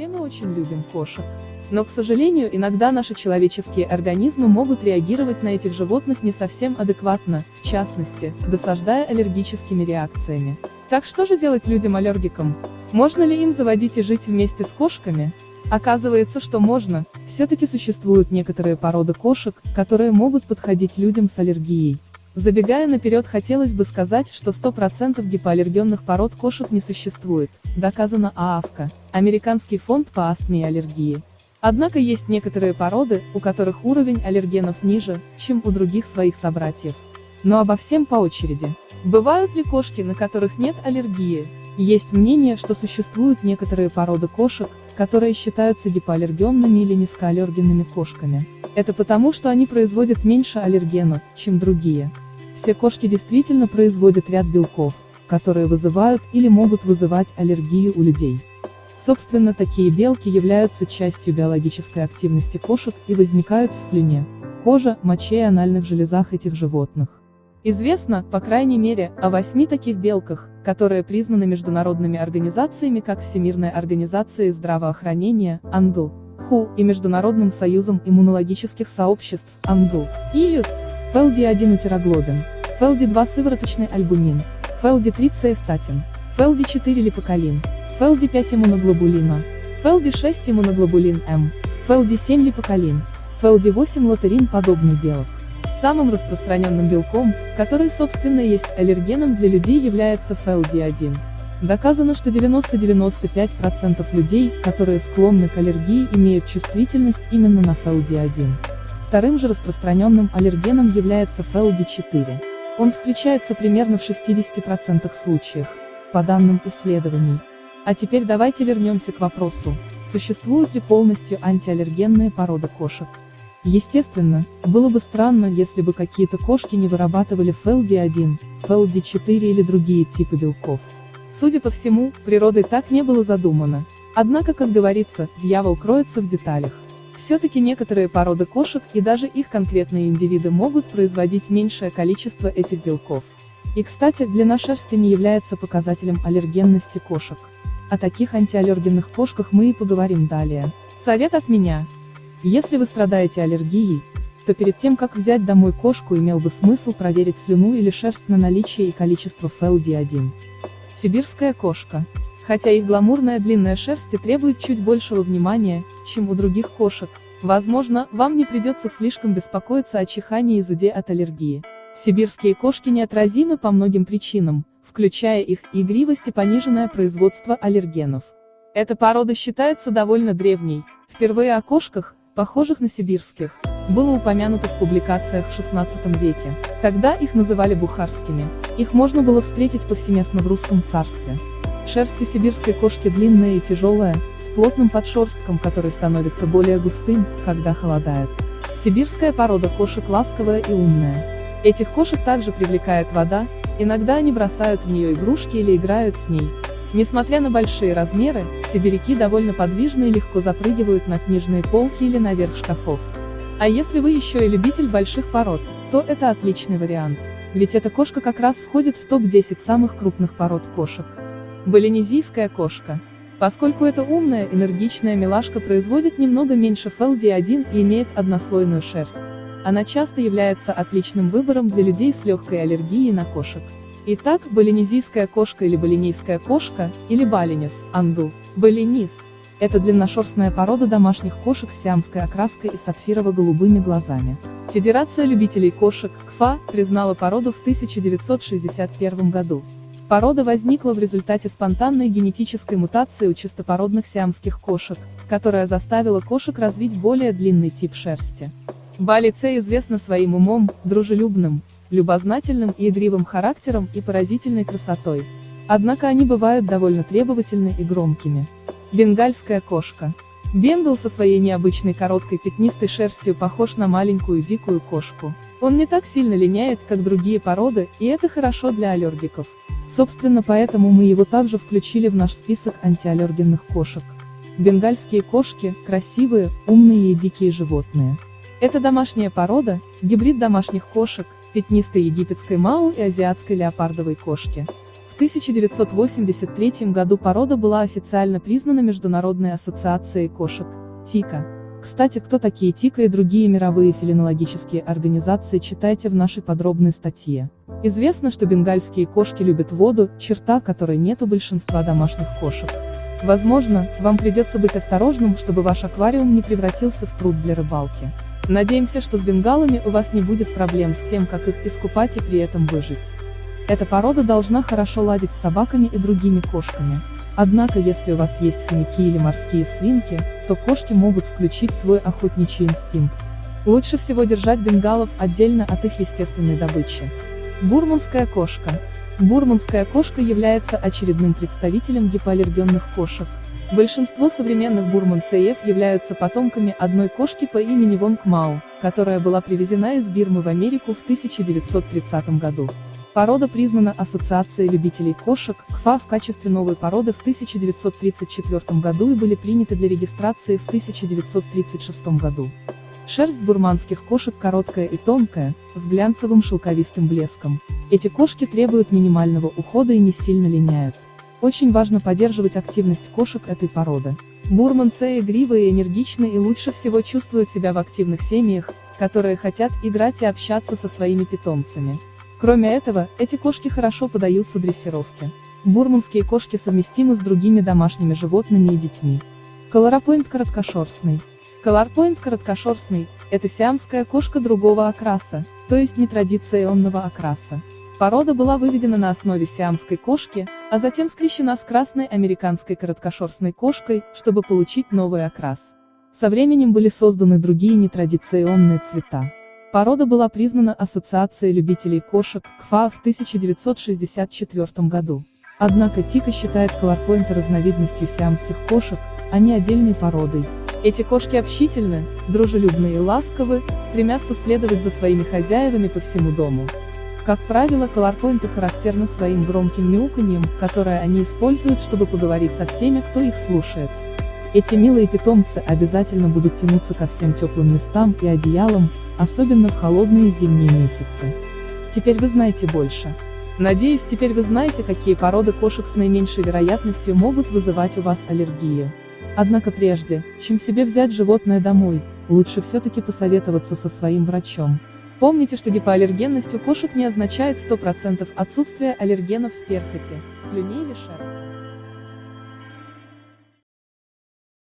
Все мы очень любим кошек. Но, к сожалению, иногда наши человеческие организмы могут реагировать на этих животных не совсем адекватно, в частности, досаждая аллергическими реакциями. Так что же делать людям-аллергикам? Можно ли им заводить и жить вместе с кошками? Оказывается, что можно, все-таки существуют некоторые породы кошек, которые могут подходить людям с аллергией. Забегая наперед хотелось бы сказать, что 100% гипоаллергенных пород кошек не существует, доказано ААВКО, Американский фонд по астме и аллергии. Однако есть некоторые породы, у которых уровень аллергенов ниже, чем у других своих собратьев. Но обо всем по очереди. Бывают ли кошки, на которых нет аллергии? Есть мнение, что существуют некоторые породы кошек, которые считаются гипоаллергенными или низкоаллергенными кошками. Это потому, что они производят меньше аллергенов, чем другие. Все кошки действительно производят ряд белков, которые вызывают или могут вызывать аллергию у людей. Собственно такие белки являются частью биологической активности кошек и возникают в слюне, коже, моче и анальных железах этих животных. Известно, по крайней мере, о восьми таких белках, которые признаны международными организациями как Всемирная организация здравоохранения, АНДУ, ХУ и Международным союзом иммунологических сообществ, АНДУ, ИЮС, ФЛД1 утероглобин, ФЛД2 сывороточный альбумин, ФЛД3 цеестатин, ФЛД4 липокалин, ФЛД5 иммуноглобулина, ФЛД6 иммуноглобулин М, ФЛД7 липокалин, ФЛД8 лотерин подобный белок. Самым распространенным белком, который собственно есть аллергеном для людей является ФЛД1. Доказано, что 90-95% людей, которые склонны к аллергии имеют чувствительность именно на ФЛД1. Вторым же распространенным аллергеном является ФЛД4. Он встречается примерно в 60% случаях, по данным исследований. А теперь давайте вернемся к вопросу, существуют ли полностью антиаллергенные породы кошек. Естественно, было бы странно, если бы какие-то кошки не вырабатывали ФЛД1, ФЛД4 или другие типы белков. Судя по всему, природой так не было задумано. Однако, как говорится, дьявол кроется в деталях. Все-таки некоторые породы кошек и даже их конкретные индивиды могут производить меньшее количество этих белков. И кстати, длина шерсти не является показателем аллергенности кошек. О таких антиаллергенных кошках мы и поговорим далее. Совет от меня. Если вы страдаете аллергией, то перед тем как взять домой кошку имел бы смысл проверить слюну или шерсть на наличие и количество ФЛД1. Сибирская кошка. Хотя их гламурная длинная шерсть и требует чуть большего внимания, чем у других кошек, возможно, вам не придется слишком беспокоиться о чихании и зуде от аллергии. Сибирские кошки неотразимы по многим причинам, включая их игривость и пониженное производство аллергенов. Эта порода считается довольно древней. Впервые о кошках, похожих на сибирских, было упомянуто в публикациях в XVI веке. Тогда их называли бухарскими. Их можно было встретить повсеместно в русском царстве. Шерсть у сибирской кошки длинная и тяжелая, с плотным подшерстком, который становится более густым, когда холодает. Сибирская порода кошек ласковая и умная. Этих кошек также привлекает вода, Иногда они бросают в нее игрушки или играют с ней. Несмотря на большие размеры, сибиряки довольно подвижны и легко запрыгивают на книжные полки или наверх шкафов. А если вы еще и любитель больших пород, то это отличный вариант. Ведь эта кошка как раз входит в топ-10 самых крупных пород кошек. Балинезийская кошка. Поскольку эта умная, энергичная милашка производит немного меньше FLD1 и имеет однослойную шерсть. Она часто является отличным выбором для людей с легкой аллергией на кошек. Итак, балинезийская кошка или балинейская кошка, или балинес, анду, балинис. Это длинношерстная порода домашних кошек с сиамской окраской и сапфирово-голубыми глазами. Федерация любителей кошек, КФА, признала породу в 1961 году. Порода возникла в результате спонтанной генетической мутации у чистопородных сиамских кошек, которая заставила кошек развить более длинный тип шерсти. Балице известна своим умом, дружелюбным, любознательным и игривым характером и поразительной красотой. Однако они бывают довольно требовательны и громкими. Бенгальская кошка. Бенгал со своей необычной короткой пятнистой шерстью похож на маленькую дикую кошку. Он не так сильно линяет, как другие породы, и это хорошо для аллергиков. Собственно поэтому мы его также включили в наш список антиаллергенных кошек. Бенгальские кошки – красивые, умные и дикие животные. Это домашняя порода, гибрид домашних кошек, пятнистой египетской мау и азиатской леопардовой кошки. В 1983 году порода была официально признана Международной ассоциацией кошек, ТИКа. Кстати, кто такие ТИКа и другие мировые фелинологические организации читайте в нашей подробной статье. Известно, что бенгальские кошки любят воду, черта которой нет у большинства домашних кошек. Возможно, вам придется быть осторожным, чтобы ваш аквариум не превратился в пруд для рыбалки. Надеемся, что с бенгалами у вас не будет проблем с тем, как их искупать и при этом выжить. Эта порода должна хорошо ладить с собаками и другими кошками. Однако если у вас есть хомяки или морские свинки, то кошки могут включить свой охотничий инстинкт. Лучше всего держать бенгалов отдельно от их естественной добычи. Бурманская кошка. Бурманская кошка является очередным представителем гипоаллергенных кошек. Большинство современных бурманцеев являются потомками одной кошки по имени Вонг Мау, которая была привезена из Бирмы в Америку в 1930 году. Порода признана Ассоциацией любителей кошек, КФА в качестве новой породы в 1934 году и были приняты для регистрации в 1936 году. Шерсть бурманских кошек короткая и тонкая, с глянцевым шелковистым блеском. Эти кошки требуют минимального ухода и не сильно линяют. Очень важно поддерживать активность кошек этой породы. Бурманцы игривые и энергичны и лучше всего чувствуют себя в активных семьях, которые хотят играть и общаться со своими питомцами. Кроме этого, эти кошки хорошо поддаются дрессировке. Бурманские кошки совместимы с другими домашними животными и детьми. Колоропоинт короткошерстный. Колорпоинт короткошерстный – это сиамская кошка другого окраса, то есть нетрадиционного окраса. Порода была выведена на основе сиамской кошки, а затем скрещена с красной американской короткошерстной кошкой, чтобы получить новый окрас. Со временем были созданы другие нетрадиционные цвета. Порода была признана Ассоциацией любителей кошек, КФА в 1964 году. Однако Тика считает колорпоинта разновидностью сиамских кошек, а не отдельной породой. Эти кошки общительны, дружелюбны и ласковы, стремятся следовать за своими хозяевами по всему дому. Как правило, колорпоинты характерны своим громким мяуканьем, которое они используют, чтобы поговорить со всеми, кто их слушает. Эти милые питомцы обязательно будут тянуться ко всем теплым местам и одеялам, особенно в холодные зимние месяцы. Теперь вы знаете больше. Надеюсь, теперь вы знаете, какие породы кошек с наименьшей вероятностью могут вызывать у вас аллергию. Однако прежде, чем себе взять животное домой, лучше все-таки посоветоваться со своим врачом. Помните, что гипоаллергенность у кошек не означает 100% отсутствия аллергенов в перхоти, слюне или шерсти.